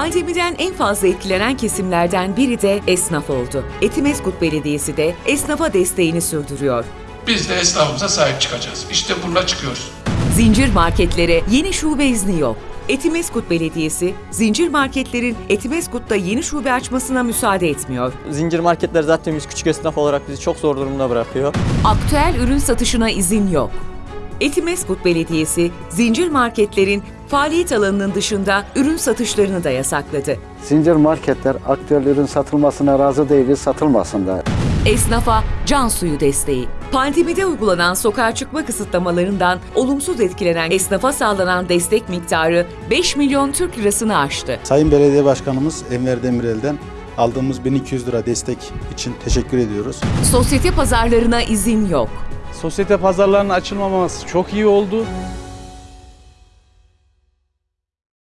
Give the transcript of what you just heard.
Pandemiden en fazla etkilenen kesimlerden biri de esnaf oldu. Etimeskut Belediyesi de esnafa desteğini sürdürüyor. Biz de esnafımıza sahip çıkacağız. İşte bununla çıkıyoruz. Zincir marketlere yeni şube izni yok. Etimeskut Belediyesi, zincir marketlerin Etimeskut'ta yeni şube açmasına müsaade etmiyor. Zincir marketler zaten biz küçük esnaf olarak bizi çok zor durumda bırakıyor. Aktüel ürün satışına izin yok. Etimeskut Belediyesi, zincir marketlerin faaliyet alanının dışında ürün satışlarını da yasakladı. Zincir marketler aktüel ürün satılmasına razı değiliz, satılmasın da. Esnafa can suyu desteği. Pandemide uygulanan sokağa çıkma kısıtlamalarından olumsuz etkilenen esnafa sağlanan destek miktarı 5 milyon Türk lirasını aştı. Sayın Belediye Başkanımız Enver Demirel'den aldığımız 1200 lira destek için teşekkür ediyoruz. Sosyete pazarlarına izin yok. Sosyete pazarlarının açılmaması çok iyi oldu.